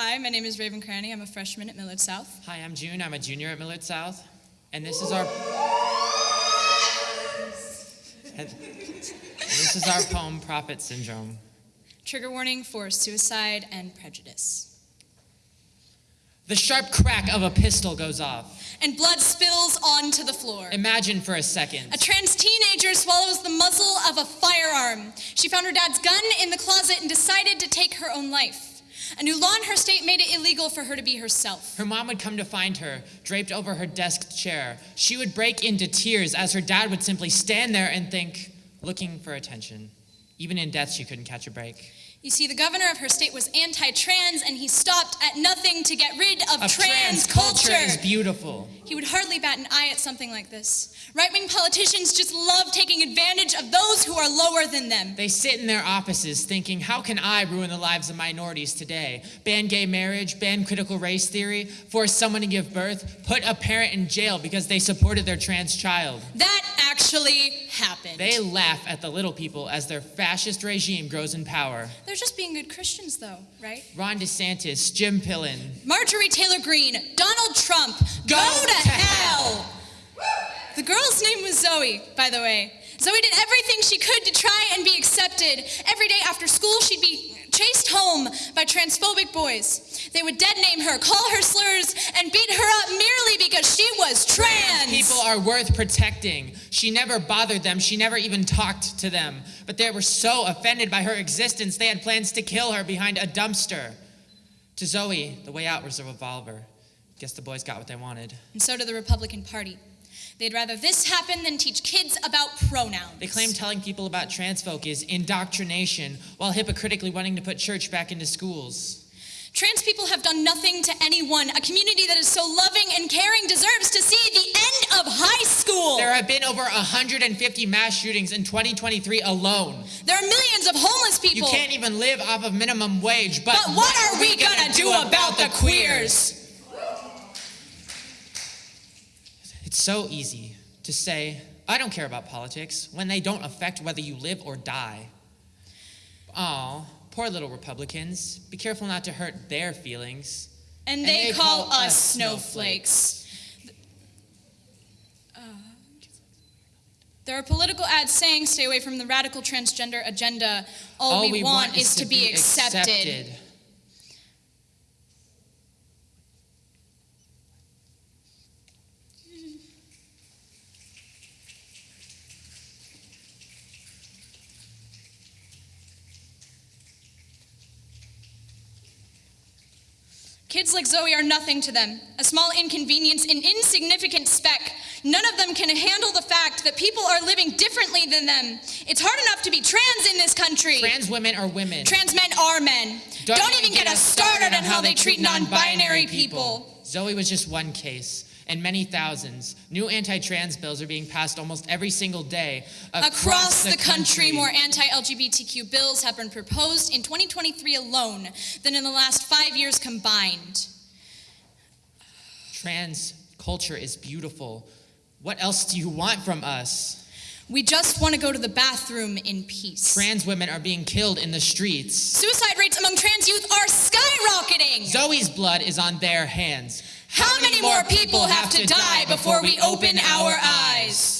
Hi, my name is Raven Cranny. I'm a freshman at Millard South. Hi, I'm June. I'm a junior at Millard South. And this is our. this is our poem, Prophet Syndrome. Trigger warning for suicide and prejudice. The sharp crack of a pistol goes off. And blood spills onto the floor. Imagine for a second. A trans teenager swallows the muzzle of a firearm. She found her dad's gun in the closet and decided to take her own life. A new law in her state made it illegal for her to be herself. Her mom would come to find her, draped over her desk chair. She would break into tears as her dad would simply stand there and think, looking for attention. Even in death, she couldn't catch a break. You see, the governor of her state was anti trans, and he stopped at nothing to get rid of, Of trans, culture is beautiful. He would hardly bat an eye at something like this. Right wing politicians just love taking advantage of those who are lower than them. They sit in their offices thinking, how can I ruin the lives of minorities today? Ban gay marriage, ban critical race theory, force someone to give birth, put a parent in jail because they supported their trans child. That actually happened. They laugh at the little people as their fascist regime grows in power. They're just being good Christians, though, right? Ron DeSantis, Jim Pillen. Marjorie Taylor Greene, Donald Trump, Go to, to hell! The girl's name was Zoe, by the way. Zoe did everything she could to try and be accepted. Every day after school, she'd be chased home by transphobic boys. They would dead name her, call her slurs, and beat her up People are worth protecting. She never bothered them. She never even talked to them. But they were so offended by her existence, they had plans to kill her behind a dumpster. To Zoe, the way out was a revolver. Guess the boys got what they wanted. And so did the Republican Party. They'd rather this happen than teach kids about pronouns. They claim telling people about trans folk is indoctrination, while hypocritically wanting to put church back into schools. Trans people have done nothing to anyone. A community that is so loving and caring deserves have been over 150 mass shootings in 2023 alone. There are millions of homeless people. You can't even live off of minimum wage, but, but what are we gonna do about the queers? It's so easy to say, I don't care about politics, when they don't affect whether you live or die. Oh, poor little Republicans. Be careful not to hurt their feelings. And, And they, they call, call us us snowflakes. Uh, there are political ads saying stay away from the radical transgender agenda. All, we, want, is to be accepted. Kids like Zoe are nothing to them, a small inconvenience, an insignificant speck. None of them can handle the fact that people are living differently than them. It's hard enough to be trans in this country. Trans women are women. Trans men are men. Don't, even get us started on how they treat non binary people. Zoe was just one case, and many thousands. New anti trans bills are being passed almost every single day Across the country, more anti LGBTQ bills have been proposed in 2023 alone than in the last five years combined. Trans culture is beautiful. What else do you want from us? We just want to go to the bathroom in peace. Trans women are being killed in the streets. Suicide rates among trans youth are skyrocketing. Zoe's blood is on their hands. How many more people have to die before we open our eyes?